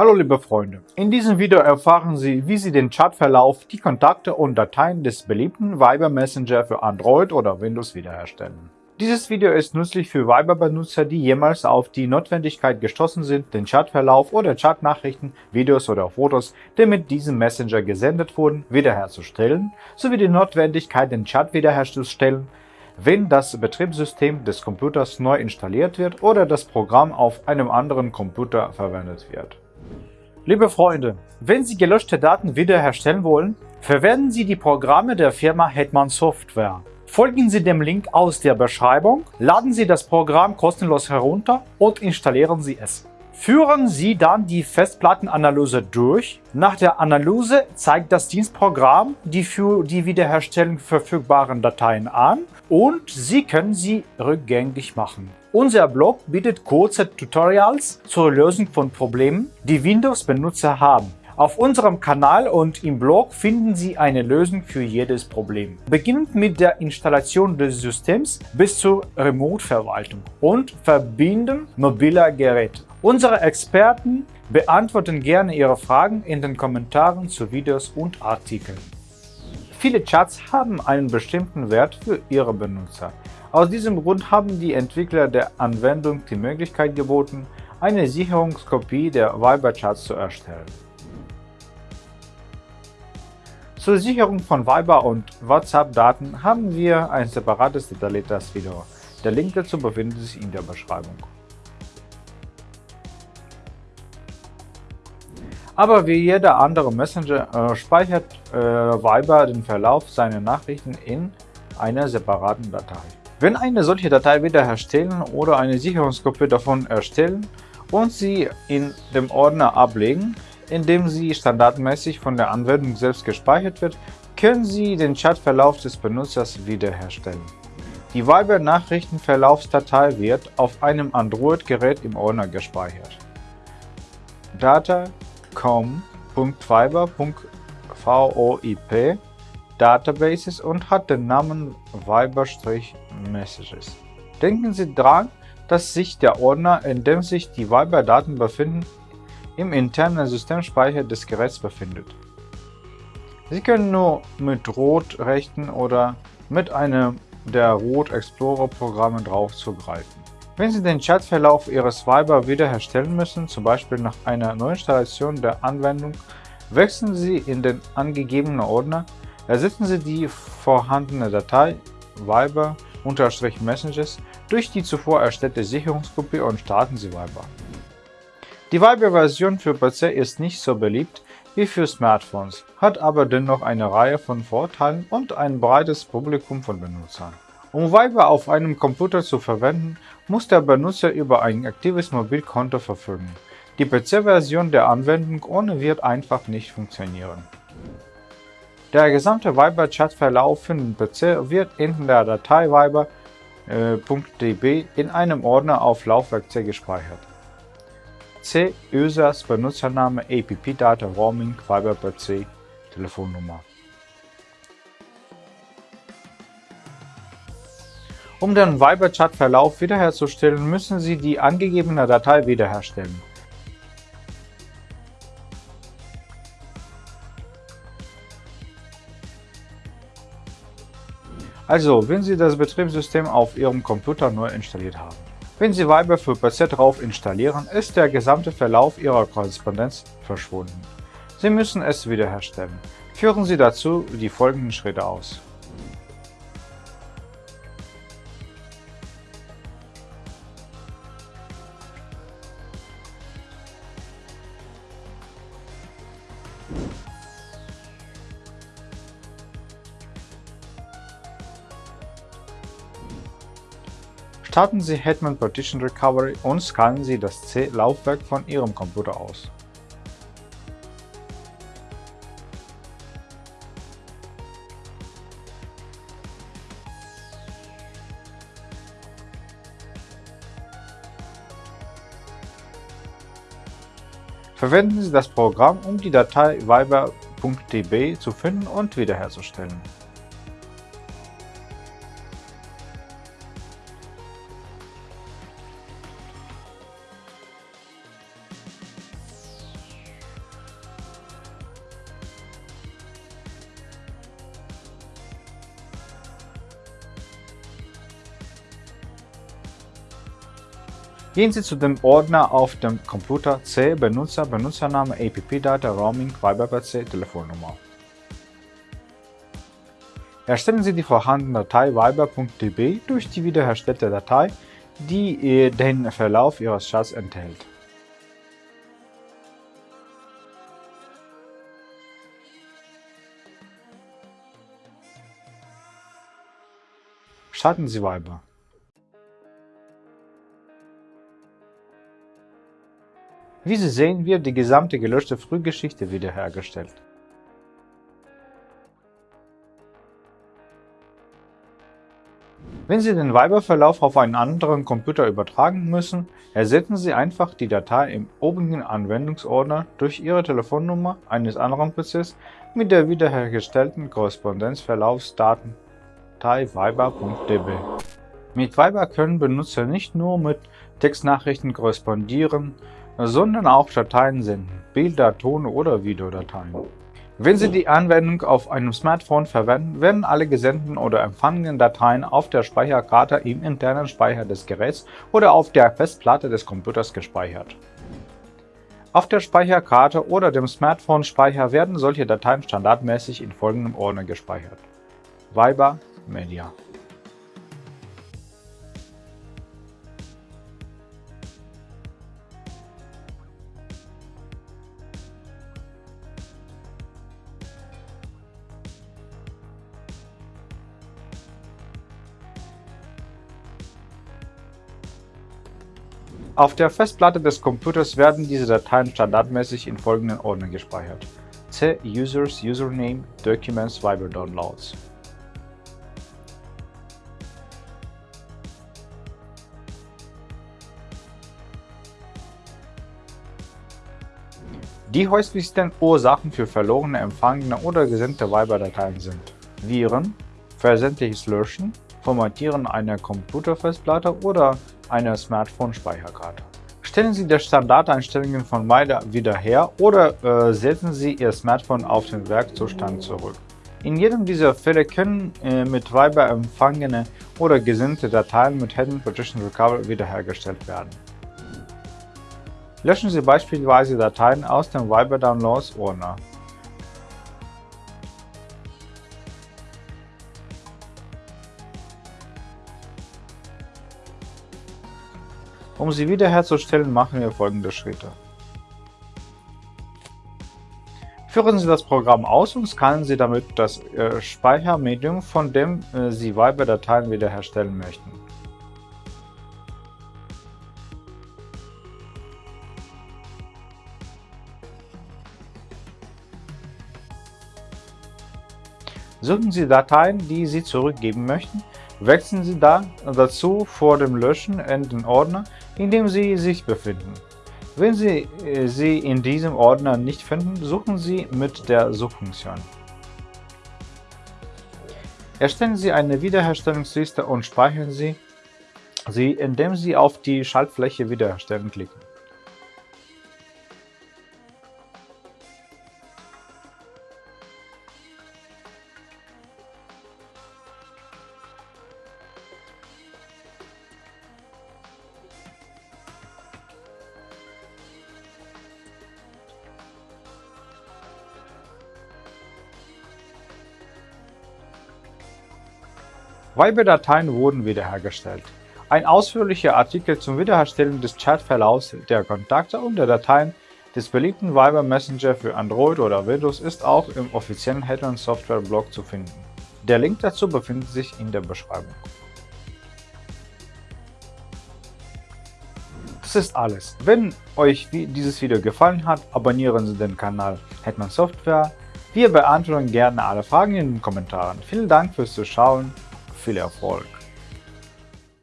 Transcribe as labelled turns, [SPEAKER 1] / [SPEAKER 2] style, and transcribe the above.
[SPEAKER 1] Hallo liebe Freunde, in diesem Video erfahren Sie, wie Sie den Chatverlauf, die Kontakte und Dateien des beliebten Viber Messenger für Android oder Windows wiederherstellen. Dieses Video ist nützlich für Viber-Benutzer, die jemals auf die Notwendigkeit gestoßen sind, den Chatverlauf oder Chatnachrichten, Videos oder Fotos, die mit diesem Messenger gesendet wurden, wiederherzustellen, sowie die Notwendigkeit, den Chat wiederherzustellen, wenn das Betriebssystem des Computers neu installiert wird oder das Programm auf einem anderen Computer verwendet wird. Liebe Freunde, wenn Sie gelöschte Daten wiederherstellen wollen, verwenden Sie die Programme der Firma Hetman Software. Folgen Sie dem Link aus der Beschreibung, laden Sie das Programm kostenlos herunter und installieren Sie es. Führen Sie dann die Festplattenanalyse durch. Nach der Analyse zeigt das Dienstprogramm die für die Wiederherstellung verfügbaren Dateien an und Sie können sie rückgängig machen. Unser Blog bietet kurze Tutorials zur Lösung von Problemen, die Windows-Benutzer haben. Auf unserem Kanal und im Blog finden Sie eine Lösung für jedes Problem. Beginnend mit der Installation des Systems bis zur Remote-Verwaltung und Verbinden mobiler Geräte. Unsere Experten beantworten gerne Ihre Fragen in den Kommentaren zu Videos und Artikeln. Viele Chats haben einen bestimmten Wert für ihre Benutzer. Aus diesem Grund haben die Entwickler der Anwendung die Möglichkeit geboten, eine Sicherungskopie der Viber-Chats zu erstellen. Zur Sicherung von Viber- und WhatsApp-Daten haben wir ein separates detailliertes Video. Der Link dazu befindet sich in der Beschreibung. Aber wie jeder andere Messenger äh, speichert äh, Viber den Verlauf seiner Nachrichten in einer separaten Datei. Wenn eine solche Datei wiederherstellen oder eine Sicherungskopie davon erstellen und sie in dem Ordner ablegen, in dem sie standardmäßig von der Anwendung selbst gespeichert wird, können Sie den Chatverlauf des Benutzers wiederherstellen. Die Viber-Nachrichtenverlaufsdatei wird auf einem Android-Gerät im Ordner gespeichert. Data.com.viber.voip Databases und hat den Namen Viber-Messages. Denken Sie daran, dass sich der Ordner, in dem sich die Viber-Daten befinden, im internen Systemspeicher des Geräts befindet. Sie können nur mit Rot-Rechten oder mit einem der Root Explorer Programme drauf zugreifen. Wenn Sie den Chatverlauf Ihres Viber wiederherstellen müssen, zum Beispiel nach einer Neuinstallation der Anwendung, wechseln Sie in den angegebenen Ordner Ersetzen Sie die vorhandene Datei Viber-Messages durch die zuvor erstellte Sicherungskopie und starten Sie Viber. Die Viber-Version für PC ist nicht so beliebt wie für Smartphones, hat aber dennoch eine Reihe von Vorteilen und ein breites Publikum von Benutzern. Um Viber auf einem Computer zu verwenden, muss der Benutzer über ein aktives Mobilkonto verfügen. Die PC-Version der Anwendung ohne wird einfach nicht funktionieren. Der gesamte Viber-Chat-Verlauf für den PC wird in der Datei viber.db äh, in einem Ordner auf Laufwerk C gespeichert. C. Users Benutzername app Data Roaming Viber.c Telefonnummer Um den Viber-Chat-Verlauf wiederherzustellen, müssen Sie die angegebene Datei wiederherstellen. Also, wenn Sie das Betriebssystem auf Ihrem Computer neu installiert haben. Wenn Sie Viber für PC drauf installieren, ist der gesamte Verlauf Ihrer Korrespondenz verschwunden. Sie müssen es wiederherstellen. Führen Sie dazu die folgenden Schritte aus. Starten Sie Hetman Partition Recovery und scannen Sie das C-Laufwerk von Ihrem Computer aus. Verwenden Sie das Programm, um die Datei viber.db zu finden und wiederherzustellen. Gehen Sie zu dem Ordner auf dem Computer C Benutzer, Benutzername, APP-Data, Roaming, Viber-PC, Telefonnummer. Erstellen Sie die vorhandene Datei viber.db durch die wiederhergestellte Datei, die den Verlauf Ihres Chats enthält. Starten Sie Viber. Wie Sie sehen, wird die gesamte gelöschte Frühgeschichte wiederhergestellt. Wenn Sie den Viber-Verlauf auf einen anderen Computer übertragen müssen, ersetzen Sie einfach die Datei im obigen Anwendungsordner durch Ihre Telefonnummer eines anderen PCs mit der wiederhergestellten Korrespondenzverlaufsdatei viber.db. Mit Viber können Benutzer nicht nur mit Textnachrichten korrespondieren, sondern auch Dateien senden, Bilder, Ton- oder Videodateien. Wenn Sie die Anwendung auf einem Smartphone verwenden, werden alle gesendeten oder empfangenen Dateien auf der Speicherkarte im internen Speicher des Geräts oder auf der Festplatte des Computers gespeichert. Auf der Speicherkarte oder dem Smartphone-Speicher werden solche Dateien standardmäßig in folgendem Ordner gespeichert. Viber Media Auf der Festplatte des Computers werden diese Dateien standardmäßig in folgenden Ordnern gespeichert: C Users Username Documents Viber Downloads. Die häufigsten Ursachen für verlorene, empfangene oder gesendete Viber-Dateien sind Viren, versendliches Löschen, Formatieren einer Computerfestplatte oder einer Smartphone-Speicherkarte. Stellen Sie die Standardeinstellungen von Viber wieder her oder äh, setzen Sie Ihr Smartphone auf den Werkzustand zurück. In jedem dieser Fälle können äh, mit Viber empfangene oder gesendete Dateien mit Hidden Partition Recovery wiederhergestellt werden. Löschen Sie beispielsweise Dateien aus dem Viber Downloads Ordner. Um sie wiederherzustellen, machen wir folgende Schritte. Führen Sie das Programm aus und scannen Sie damit das äh, Speichermedium, von dem äh, Sie Viber-Dateien wiederherstellen möchten. Suchen Sie Dateien, die Sie zurückgeben möchten, wechseln Sie da dazu vor dem Löschen in den Ordner, in dem Sie sich befinden. Wenn Sie äh, sie in diesem Ordner nicht finden, suchen Sie mit der Suchfunktion. Erstellen Sie eine Wiederherstellungsliste und speichern Sie sie, indem Sie auf die Schaltfläche Wiederherstellen klicken. Viber-Dateien wurden wiederhergestellt. Ein ausführlicher Artikel zum Wiederherstellen des Chatverlaufs der Kontakte und der Dateien des beliebten Viber Messenger für Android oder Windows ist auch im offiziellen Hetman Software Blog zu finden. Der Link dazu befindet sich in der Beschreibung. Das ist alles. Wenn euch dieses Video gefallen hat, abonnieren Sie den Kanal Hetman Software. Wir beantworten gerne alle Fragen in den Kommentaren. Vielen Dank fürs Zuschauen viel Erfolg!